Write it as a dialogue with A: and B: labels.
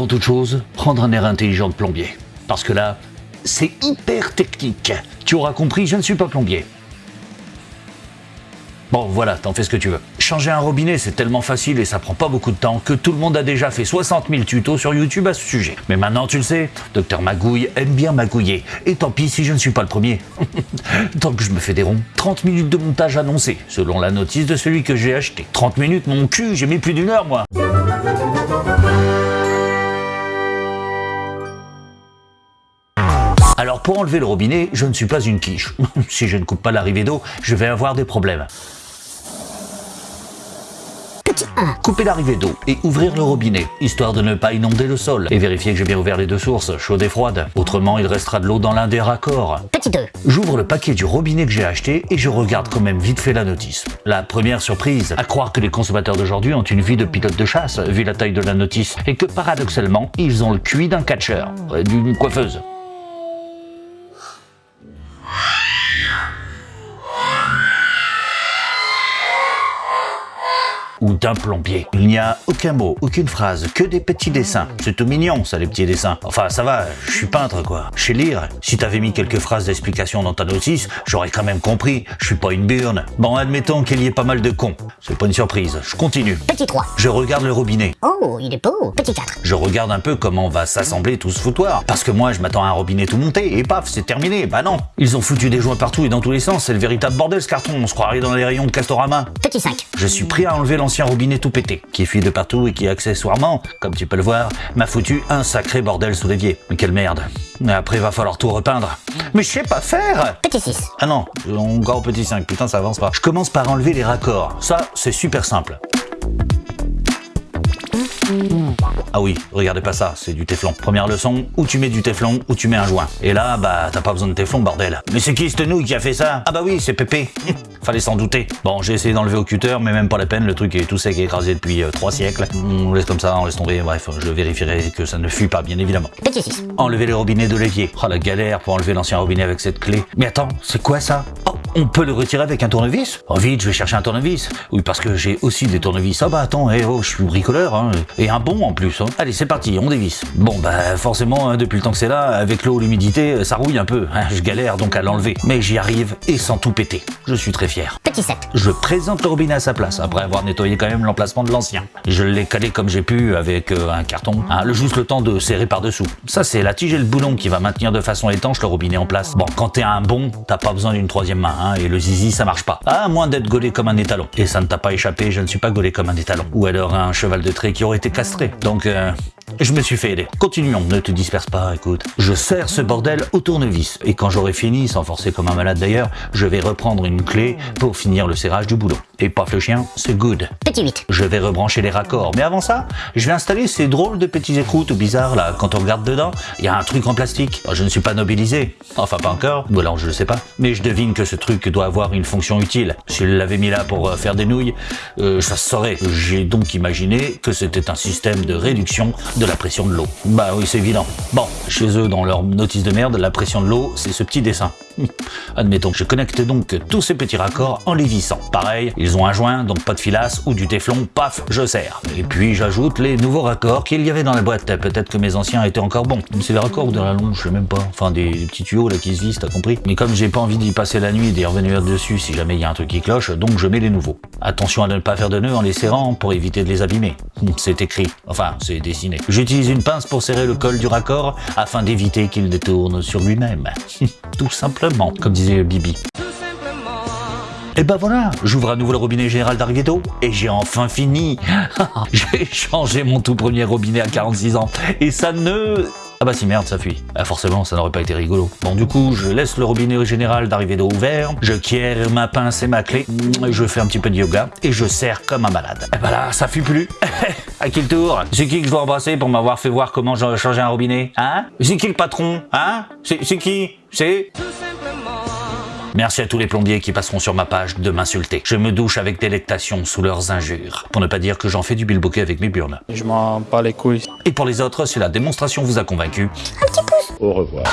A: avant toute chose, prendre un air intelligent de plombier. Parce que là, c'est hyper technique. Tu auras compris, je ne suis pas plombier. Bon, voilà, t'en fais ce que tu veux. Changer un robinet, c'est tellement facile et ça prend pas beaucoup de temps que tout le monde a déjà fait 60 000 tutos sur YouTube à ce sujet. Mais maintenant, tu le sais, Docteur Magouille aime bien magouiller. Et tant pis si je ne suis pas le premier. tant que je me fais des ronds, 30 minutes de montage annoncé, selon la notice de celui que j'ai acheté. 30 minutes, mon cul, j'ai mis plus d'une heure, moi. Alors pour enlever le robinet, je ne suis pas une quiche. si je ne coupe pas l'arrivée d'eau, je vais avoir des problèmes.
B: Petit 1.
A: Couper l'arrivée d'eau et ouvrir le robinet, histoire de ne pas inonder le sol, et vérifier que j'ai bien ouvert les deux sources, chaude et froide. Autrement, il restera de l'eau dans l'un des raccords.
B: Petit 2.
A: J'ouvre le paquet du robinet que j'ai acheté et je regarde quand même vite fait la notice. La première surprise, à croire que les consommateurs d'aujourd'hui ont une vie de pilote de chasse, vu la taille de la notice, et que paradoxalement, ils ont le QI d'un catcheur, euh, d'une coiffeuse. Ou d'un plombier. Il n'y a aucun mot, aucune phrase, que des petits dessins. C'est tout mignon, ça, les petits dessins. Enfin, ça va, je suis peintre, quoi. Je sais lire. Si t'avais mis quelques phrases d'explication dans ta notice, j'aurais quand même compris. Je suis pas une burne. Bon, admettons qu'il y ait pas mal de cons. C'est pas une surprise. Je continue.
B: Petit 3.
A: Je regarde le robinet.
B: Oh, il est beau. Petit 4.
A: Je regarde un peu comment va s'assembler tout ce foutoir. Parce que moi, je m'attends à un robinet tout monté, et paf, c'est terminé. Bah non. Ils ont foutu des joints partout et dans tous les sens. C'est le véritable bordel, ce carton. On se croirait dans les rayons de Castorama.
B: Petit 5.
A: Je suis prêt à enlever l'ancien robinet tout pété, qui fuit de partout et qui accessoirement, comme tu peux le voir, m'a foutu un sacré bordel sous l'évier. Mais quelle merde. Après, va falloir tout repeindre. Mais je sais pas faire
B: Petit 6.
A: Ah non, encore petit 5, putain ça avance pas. Je commence par enlever les raccords. Ça, c'est super simple. Ah oui, regardez pas ça, c'est du téflon. Première leçon, où tu mets du téflon, ou tu mets un joint. Et là, bah, t'as pas besoin de téflon, bordel. Mais c'est qui cette nouille qui a fait ça Ah bah oui, c'est Pépé. Fallait s'en douter. Bon, j'ai essayé d'enlever au cutter, mais même pas la peine, le truc est tout sec et écrasé depuis euh, trois siècles. On laisse comme ça, on laisse tomber, bref, je vérifierai que ça ne fuit pas, bien évidemment.
B: Petit 6.
A: Enlever les robinets de l'évier. Oh la galère pour enlever l'ancien robinet avec cette clé. Mais attends, c'est quoi ça? Oh, on peut le retirer avec un tournevis Oh vite, je vais chercher un tournevis. Oui, parce que j'ai aussi des tournevis. Ah bah attends, eh oh, je suis bricoleur, hein. Et un bon en plus. Hein. Allez, c'est parti, on dévisse. Bon bah forcément, hein, depuis le temps que c'est là, avec l'eau, l'humidité, ça rouille un peu. hein. Je galère donc à l'enlever. Mais j'y arrive et sans tout péter. Je suis très fier.
B: Petit 7.
A: Je présente le robinet à sa place, après avoir nettoyé quand même l'emplacement de l'ancien. Je l'ai calé comme j'ai pu avec euh, un carton, hein, le juste le temps de serrer par-dessous. Ça, c'est la tige et le boulon qui va maintenir de façon étanche le robinet en place. Bon, quand t'es un bon, t'as pas besoin d'une troisième main, hein, et le zizi, ça marche pas. À moins d'être gaulé comme un étalon. Et ça ne t'a pas échappé, je ne suis pas gaulé comme un étalon. Ou alors un cheval de trait qui aurait été castré. Donc, euh, je me suis fait aider. Continuons, ne te disperse pas, écoute. Je serre ce bordel au tournevis, et quand j'aurai fini, sans forcer comme un malade d'ailleurs, je vais reprendre une clé pour finir le serrage du boulot. Et paf le chien, c'est good.
B: Petit 8.
A: Je vais rebrancher les raccords, mais avant ça, je vais installer ces drôles de petits écrous tout bizarres là. Quand on regarde dedans, il y a un truc en plastique. Je ne suis pas nobilisé, enfin pas encore, ou alors je ne sais pas. Mais je devine que ce truc doit avoir une fonction utile. S'il l'avait mis là pour euh, faire des nouilles, euh, ça se saurait. J'ai donc imaginé que c'était un système de réduction de la pression de l'eau. Bah oui, c'est évident. Bon, chez eux, dans leur notice de merde, la pression de l'eau, c'est ce petit dessin. Admettons, je connecte donc tous ces petits raccords en les vissant. Pareil, ils ont un joint, donc pas de filasse ou du téflon, paf, je serre. Et puis j'ajoute les nouveaux raccords qu'il y avait dans la boîte. Peut-être que mes anciens étaient encore bons. C'est des raccords ou de la longe, je sais même pas. Enfin, des petits tuyaux là qui se vissent, t'as compris Mais comme j'ai pas envie d'y passer la nuit et d'y revenir dessus si jamais il y a un truc qui cloche, donc je mets les nouveaux. Attention à ne pas faire de nœuds en les serrant pour éviter de les abîmer. C'est écrit. Enfin, c'est dessiné. J'utilise une pince pour serrer le col du raccord afin d'éviter qu'il ne tourne sur lui-même. Tout simplement, comme disait Bibi. Et ben voilà, j'ouvre à nouveau le robinet général d'eau et j'ai enfin fini. j'ai changé mon tout premier robinet à 46 ans et ça ne... Ah bah si merde, ça fuit. Ah forcément, ça n'aurait pas été rigolo. Bon du coup, je laisse le robinet général d'arrivée d'eau ouvert, je quière ma pince et ma clé, je fais un petit peu de yoga et je serre comme un malade. Et bah là, ça fuit plus. à qui le tour? C'est qui que je dois embrasser pour m'avoir fait voir comment changé un robinet Hein? C'est qui le patron Hein? C'est qui? C'est... Merci à tous les plombiers qui passeront sur ma page de m'insulter. Je me douche avec délectation sous leurs injures. Pour ne pas dire que j'en fais du bilboquet avec mes burnes.
C: Je m'en bats les couilles.
A: Et pour les autres, si la démonstration vous a convaincu,
D: Au revoir.